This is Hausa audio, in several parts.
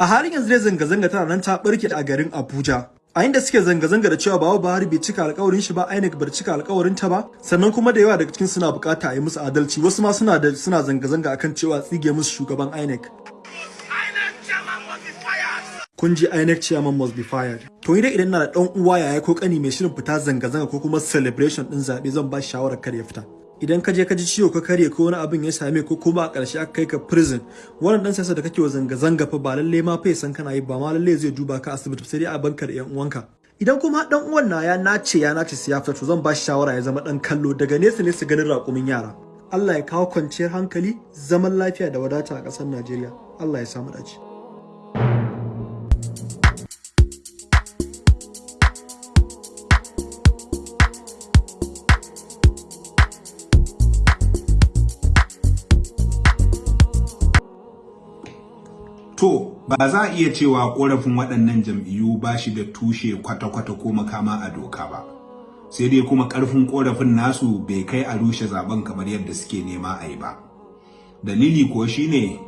a halin yanzu dai zanga-zanga tana nan ta barke a garin Abuja. A inda suke zanga-zanga da cewa babu Buhari bai cika alƙawarin shi ba INEC bai cika alƙawarin ta ba sannan kuma da yawa daga cikin suna buƙata a yi musu adalci. Wasu ma suna da suna zanga-zanga akan cewa tsige musu shugaban INEC. Kun ji INEC chairman must be fired. To idan idan na da dan uwa yaya ko kani mai shirin fita zanga-zanga ko kuma celebration din zaɓe zan ba shi shawarar kar ya fita. Idan ka je ka ji ciwo ka karye ko wani abin ya same ko kuma a ƙarshe aka kai ka prison wannan dan siyasa da kake wa zanga-zanga fa ba lalle ma fa san kana yi ba ma lalle zai duba ka asibiti sai dai a banka da yan uwanka. Idan kuma dan uwan na ya nace ya nace siya fita to zan ba shi shawara ya zama dan kallo daga nesa ne su ganin raƙumin yara. Allah ya kawo kwanciyar hankali zaman lafiya da wadata a ƙasar Najeriya. Allah ya samu dace. Ba za a iya cewa ƙorafin waɗannan jam'iyyu ba shi da tushe kwata-kwata ko makama a doka ba. Sai dai kuma ƙarfin ƙorafin nasu bai kai a rushe zaɓen kamar yadda suke nema a yi ba. Dalili kuwa shine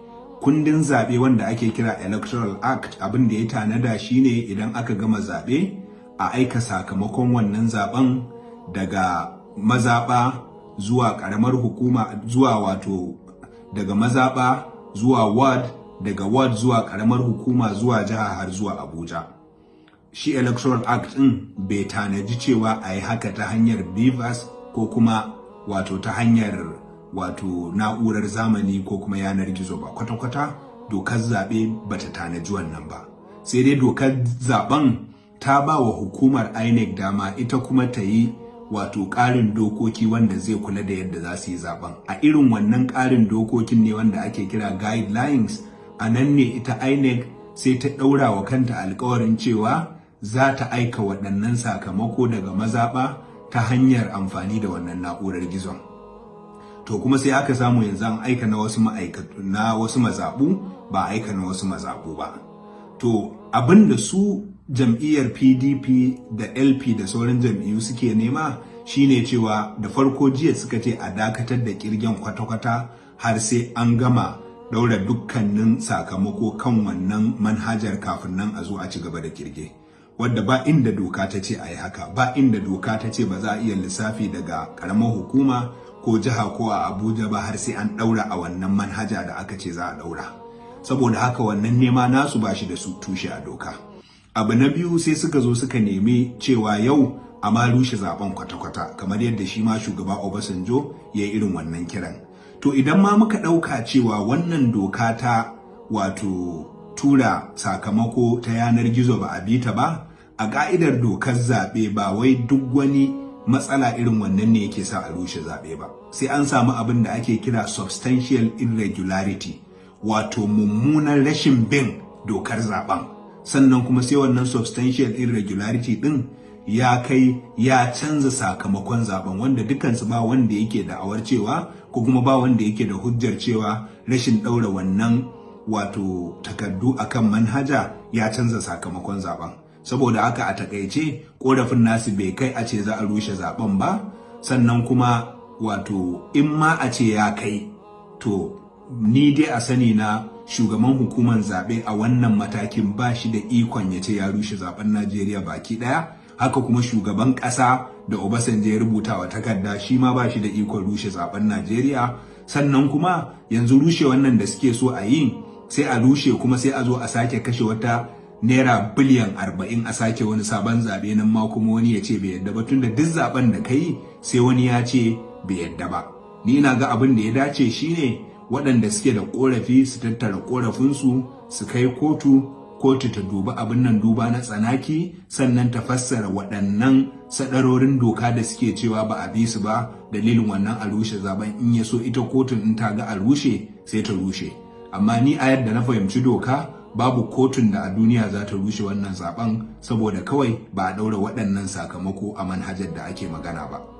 kundin zaɓe wanda ake kira Electoral Act abin da ya tanada shine idan aka gama zaɓe a aika sakamakon wannan zaɓen daga mazaɓa zuwa ƙaramar hukuma zuwa wato daga mazaɓa zuwa ward daga ward zuwa karamar hukuma zuwa jiha har zuwa Abuja. Shi Electoral Act ɗin bai tanaji cewa a yi haka ta hanyar BVAS ko kuma wato ta hanyar wato na'urar zamani ko kuma yanar gizo ba kwata-kwata dokar zaɓe ba ta tanaji wannan ba. Sai dai dokar zaɓen ta ba wa hukumar INEC dama ita kuma ta yi wato ƙarin dokoki wanda zai kula da yadda za su yi zaɓen. A irin wannan ƙarin dokokin ne wanda ake kira guidelines a nan ne ita INEC sai ta ɗaura wa kanta alkawarin cewa za ta aika waɗannan sakamako daga mazaɓa ta hanyar amfani da wannan na'urar gizon. To kuma sai aka samu yanzu an aika na wasu na wasu mazaɓu ba aika na wasu mazaɓu ba. To abin da su jam'iyyar PDP da LP da sauran jam'iyyu suke nema shine cewa da farko jiya suka ce a dakatar da kirgen kwata-kwata har sai an gama daura dukkanin sakamako kan wannan manhajar kafin nan a zo a ci gaba da kirge. Wadda ba inda doka ta ce a yi haka ba inda doka ta ce ba za a iya lissafi daga karamar hukuma ko jiha ko a abuja ba har sai an daura a wannan manhaja da aka ce za a daura saboda haka wannan nema nasu ba shi da su tushe a doka. Abu na biyu sai suka zo suka nemi cewa yau a ma rushe zaɓen kwata-kwata kamar yadda shi ma shugaba obasanjo ya yi irin wannan kiran. To idan ma muka ɗauka cewa wannan doka ta wato tura sakamako ta yanar gizo ba a bi ta ba, a ƙa'idar dokar zaɓe ba wai duk wani matsala irin wannan ne yake sa a rushe zaɓe ba. Sai an samu abin da ake kira substantial irregularity, wato mummunan rashin bin dokar zaɓen. Sannan kuma sai wannan substantial irregularity ɗin ya kai ya canza sakamakon zaɓen wanda dukansu ba wanda yake da awar cewa ko kuma ba wanda yake da hujjar cewa rashin ɗaura wannan wato takardu akan manhaja ya canza sakamakon zaɓen. Saboda haka a taƙaice korafin nasu bai kai a ce za a rushe zaɓen ba sannan kuma wato in ma a ce ya kai to ni dai a sani na shugaban hukumar zaɓe a wannan matakin ba shi da ikon ya ce ya rushe zaɓen najeriya baki ɗaya. Haka kuma shugaban ƙasa da Obasanjo ya rubuta wa takarda shi ma ba shi da ikon rushe zaɓen Najeriya. Sannan kuma yanzu rushe wannan da suke so a yi sai a rushe kuma sai a zo a sake kashe wata naira biliyan arba'in a sake wani sabon zaɓe nan ma kuma wani ya ce bai yadda ba. Tunda duk zaɓen da kai sai wani ya ce bai yadda ba. Ni ina ga abin da ya dace shine waɗanda suke da ƙorafi su tattara ƙorafinsu su kai kotu kotu ta duba abin nan duba na tsanaki sannan ta fassara waɗannan sadarorin doka da suke cewa ba a bi su ba dalilin wannan a rushe zaɓen in ya so ita kotun in ta ga a rushe sai ta rushe amma ni a yadda na fahimci doka babu kotun da a duniya za ta rushe wannan zaɓen saboda kawai ba a ɗaura waɗannan sakamako a manhajar da ake magana ba.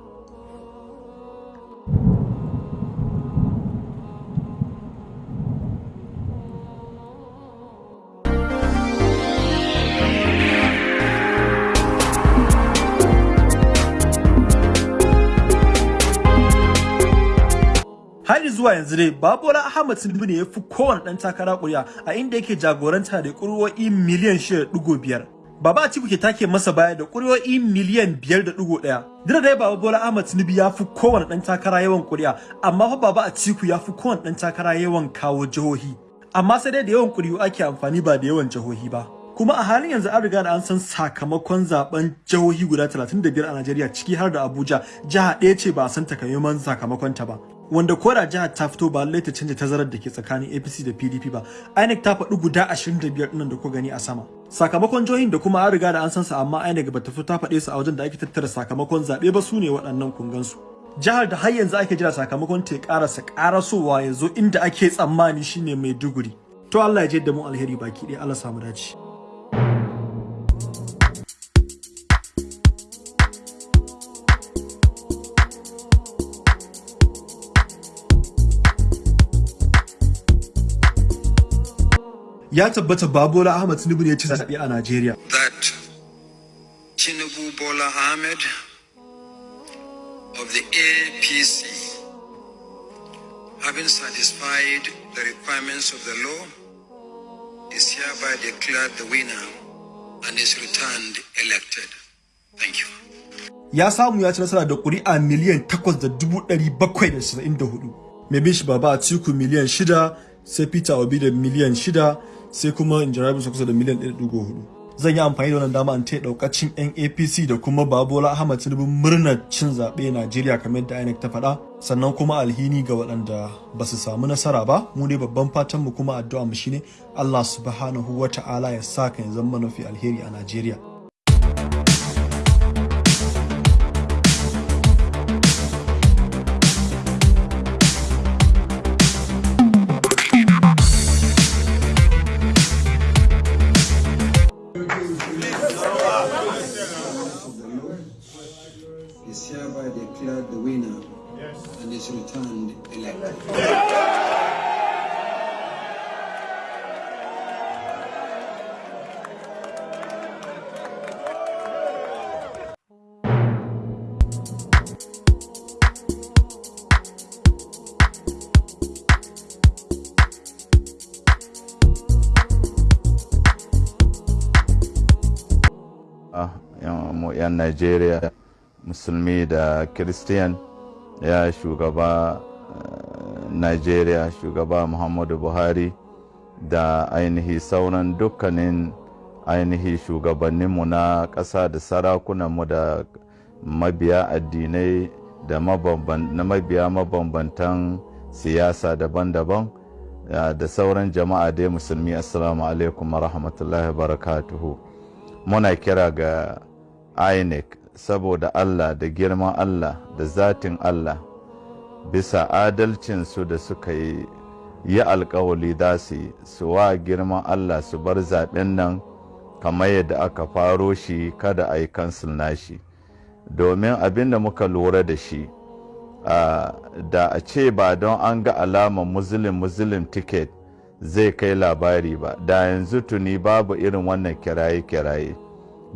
Zuwa yanzu dai Babola Ahmad Tinubu ne ya fi kowane ɗan takara ƙuri'a a inda yake jagoranta da ƙuri'o'i miliyan 6.5. Baba Atiku ke take masa baya da ƙuri'o'i miliyan 5.1. Dira dai Baba Bola Ahmad Tinubu ya fi kowane ɗan takara yawan ƙuri'a, amma fa Baba Atiku ya fi kowane ɗan takara yawan kawo jihohi. Amma sai dai da yawan ƙuri'u ake amfani ba da yawan jihohi ba. Kuma a halin yanzu an riga da an san sakamakon zaɓen jihohi guda 35 a Najeriya ciki har da Abuja, jiha ɗaya ce ba a san takamaiman sakamakon ta ba. Wanda ko da jihar ta fito ba lallai ta canja tazarar da ke tsakanin APC da PDP ba. INEC ta faɗi guda 25 ɗin nan da ku gani a sama. Sakamakon jihohin da kuma an riga da an san su amma INEC bata fito ta faɗe su a wajen da ake tattara sakamakon zaɓe ba su ne waɗannan kungan su. Jihar da har yanzu ake jira sakamakon ta ƙarasa ƙarasowa ya zo inda ake tsammani shine Maiduguri. To Allah ya je da mu alheri baki ɗaya Allah samu dace. Ya tabbata Babola Ahmad Tinubu ne ya ci zaɓe a Najeriya. that Tinubu Bola Ahmed of the APC, having satisfied the requirements of the law, is hereby declared the winner and is returned elected. Thank you. Ya samu ya ci nasara da ƙuri'a miliyan 8,794. Mai bin shi Baba Atiku miliyan 6, sai Peter Obi da miliyan 6, sai kuma Injirabi kusa da miliyan 1.4. Zan yi amfani da wannan dama in taya daukacin 'yan APC da kuma Babola Ahmad Tinubu murnar cin zaɓe Najeriya kamar yadda INEC ta faɗa sannan kuma alhini ga waɗanda ba su samu nasara ba mu ne babban fatan mu kuma addu'a mu shine Allah subhanahu wa ta'ala ya sa kan zama mafi alheri a Najeriya. Najeriya musulmi da kiristiyan ya shugaba Najeriya shugaba Muhammadu Buhari da ainihi sauran dukkanin ainihi shugabanninmu na ƙasa da sarakunanmu da mabiya addinai da mabiya mabambantan siyasa daban-daban da sauran jama'a dai musulmi assalamu alaikum wa rahmatullahi barakatuhu. Muna kira ga inec saboda allah da girman allah da zatin allah bisa adalcinsu da suka yi yi alkawali za su yi su wa girman allah su bar zaɓen nan kamar yadda aka faro shi kada a yi kansil nashi. Domin abin da muka lura da shi da a ce ba don an ga alamar muslim muslim ticket zai kai labari ba da yanzu tuni babu irin wannan kiraye-kiraye.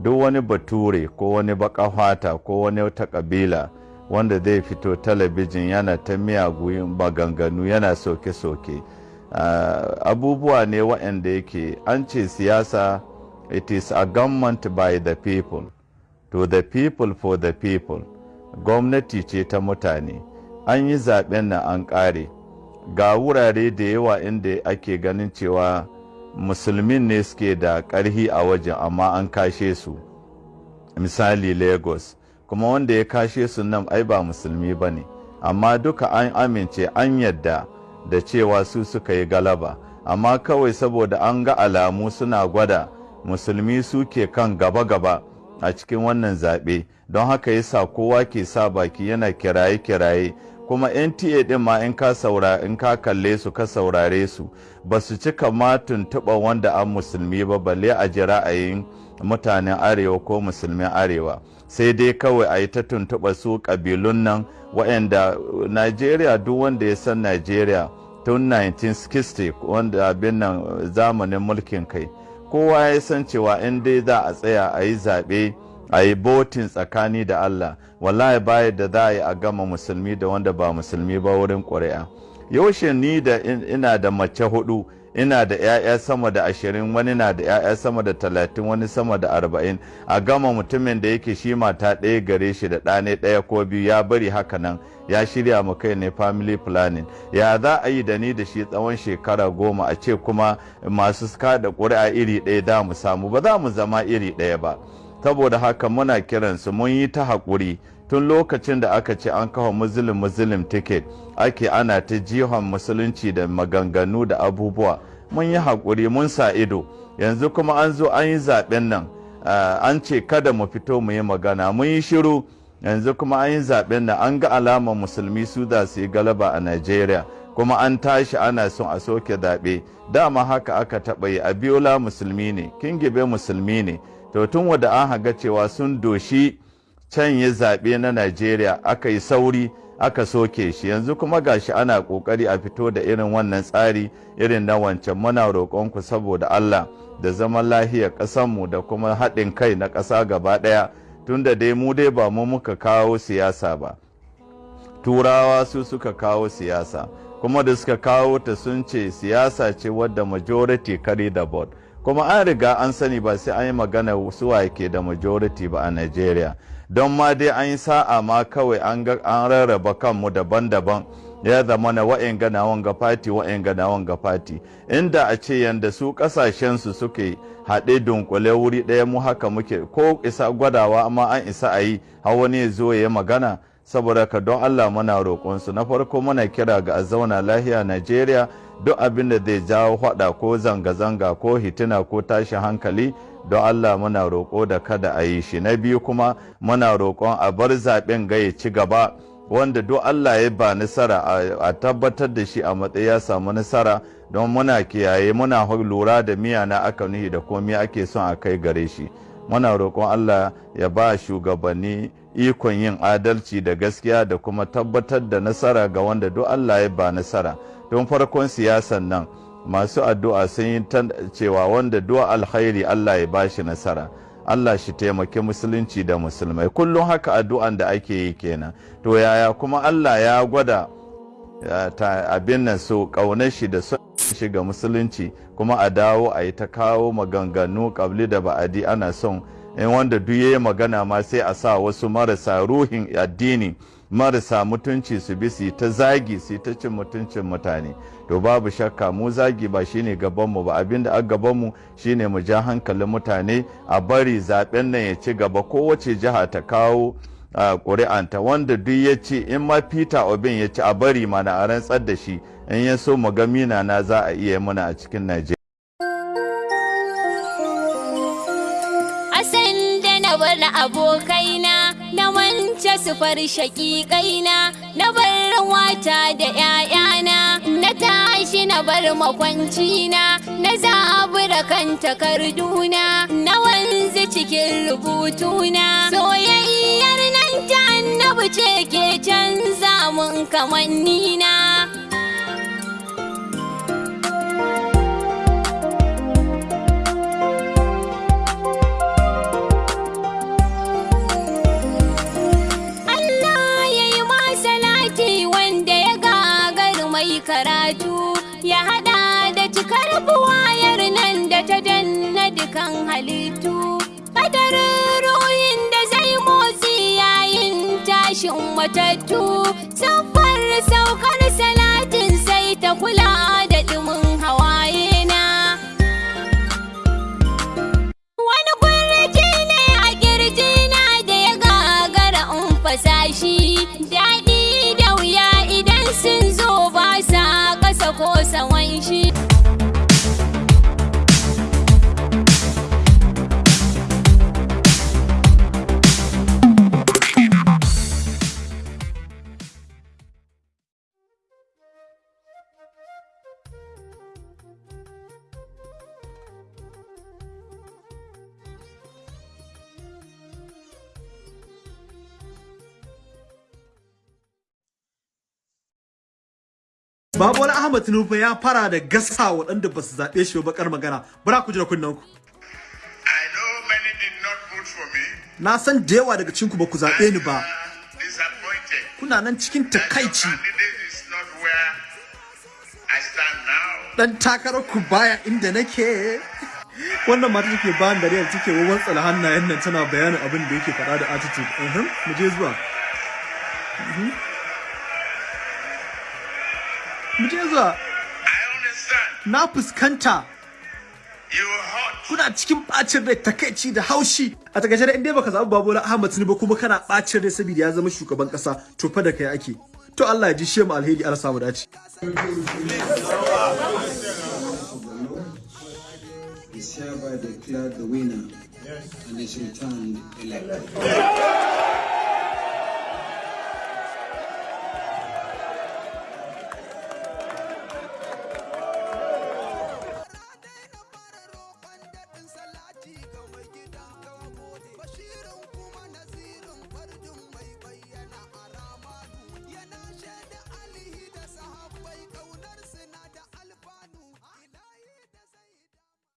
Duk wani bature ko wani baka fata ko wani wata kabila wanda zai fito talabijin yana ta miyagun maganganu yana soke-soke. Abubuwa ne waɗanda yake an ce siyasa it is a government by the people to the people for the people. Gwamnati ce ta mutane. An yi zaɓen nan an ƙare. Ga wurare da yawa inda ake ganin cewa musulmin ne suke da ƙarhi a wajen amma an kashe su. Misali lagos. Kuma wanda ya kashe su nan ai ba musulmi ba ne. Amma duka an amince an yadda da cewa su suka yi galaba. Amma kawai saboda an ga alamu suna gwada musulmi suke kan gaba-gaba a cikin wannan zaɓe. Don haka yasa kowa ke sa baki yana kiraye-kiraye kuma nta ɗin ma in ka saura in ka kalle su ka saurare su ba su cika ma tuntuɓa wanda an musulmi ba balle a ji ra'ayin mutanen arewa ko musulmin arewa. Sai dai kawai a yi ta tuntuɓa su ƙabilun nan waɗanda najeriya duk wanda ya san najeriya tun 1960 wanda abin nan zamanin mulkin kai kowa ya san cewa in dai za a tsaya a yi zaɓe a yi botin tsakani da Allah. Wallahi baya da za a yi a gama musulmi da wanda ba musulmi ba wurin ƙuri'a. Yaushe ni da ina da mace huɗu ina da 'ya'ya sama da ashirin wani na da 'ya'ya sama da talatin wani sama da arba'in. A gama mutumin da yake shi mata ɗaya gare shi da ɗane ɗaya ko biyu ya bari haka nan. Ya shirya mu kai ne family planning. Ya za a yi da ni da shi tsawon shekara goma? A ce kuma masu kada ƙuri'a iri ɗaya da mu samu. Ba za mu zama iri ɗaya ba. Saboda haka muna kiransu mun yi ta haƙuri. Tun lokacin da aka ce an kawo muslim muslim ticket ake ana ta jihon musulunci da maganganu da abubuwa. Mun yi haƙuri mun sa ido. Yanzu kuma an zo an yi zaɓen nan. An ce kada mu fito mu yi magana. Mun yi shiru. Yanzu kuma an yi zaɓen nan. An ga alamar musulmi su da su yi galaba a Najeriya. Kuma an tashi ana son a soke zaɓe. Dama haka aka taɓa yi. Abiola musulmi ne. Kingibe musulmi ne. To tun wada an haga cewa sun doshi can yi zaɓe na Najeriya aka yi sauri aka soke shi. Yanzu kuma gashi ana ƙoƙari a fito da irin wannan tsari irin na wancan. Muna roƙonku saboda Allah da zaman lahiyar ƙasanmu da kuma haɗin kai na ƙasa gaba ɗaya. Tunda dai mu dai ba mu muka kawo siyasa ba. Turawa su suka kawo siyasa. Kuma da suka kawo ta sun ce siyasa ce wadda majority carry the board kuma an riga an sani ba sai an yi magana suwa ke da majority ba a Najeriya don ma dai an yi sa'a ma kawai an rarraba kanmu daban-daban. Ya zama na wa'in gana wanga fati wa'in gana wanga fati inda a ce yanda su kasashensu suke haɗe dunkule wuri ɗaya mu haka muke ko isa gwadawa amma an isa a yi har wani zo ya magana. Saboda ka don Allah muna roƙonsu. Na farko muna kira ga a zauna lahiya Najeriya. Duk abin da zai jawo faɗa ko zanga-zanga ko hitina ko tashin hankali don Allah muna roƙo da kada a yi shi. Na biyu kuma muna roƙon a bar zaɓen ga ya ci gaba wanda duk Allah ya ba nasara a tabbatar da shi a matsayi ya samu nasara. Don muna kiyaye muna lura da miya na aka nuhi da komai ake son a kai gare shi. Muna roƙon Allah ya ba shugabanni ikon yin adalci da gaskiya da kuma tabbatar da nasara ga wanda duk Allah ya ba nasara. Don farkon siyasan nan masu addu'a sun yi cewa wanda du'a alkhairi Allah ya ba shi nasara. Allah shi taimaki musulunci da musulmai. Kullum haka addu'an da ake yi kenan. To yaya kuma Allah ya gwada abin nan so ƙaunar shi da son shi ga musulunci kuma a dawo a yi ta kawo maganganu ƙabli da ba'adi ana son in wanda duk yayi magana ma sai a sa wasu marasa ruhin addini marasa mutunci su bi su ta zagi su ta cin mutuncin mutane. To babu shakka mu zagi ba shine gabanmu ba. Abinda a gabanmu shine mu ja hankalin mutane a bari zaɓen nan ya ci gaba. Kowace jiha ta kawo ƙuri'anta wanda duk ya ci in ma peter obin ya ci a bari mana a rantsar da shi. In ya so mu ga mina na za a iya muna a cikin najeriya. Abokaina na wance su far shaƙiƙaina na bar wata da ‘ya'yana na tashi na bar makwancina na zabura kan takarduna na wanzu cikin rubutuna soyayyar nan ta annabi ce ke canza mun kamannina. Matattu. Saffar saukar salatin sai ta kula da Babu wani Ahmad Tinubu ya fara da gasa waɗanda ba su zaɓe shi ba bakar magana. Bara ku jira kunnen ku. Na san da yawa daga cinku ba ku zaɓe ni ba. Kuna nan cikin takaici. Dan takarar ku baya inda nake wannan mata take bayan da riyar take wawan tsala hannayen nan tana bayanin abin da yake faɗa da attitude mu je zuwa Mhm. Mu zuwa na fuskanta. Kuna cikin bacin rai takaici da haushi. A taƙaice da inda baka zaɓi babola ahmad tinubu kuma kana bacin rai saboda ya zama shugaban kasa to fa da kai ake. To Allah ya ji shemu alheri Allah samu dace. Winner and returned elected.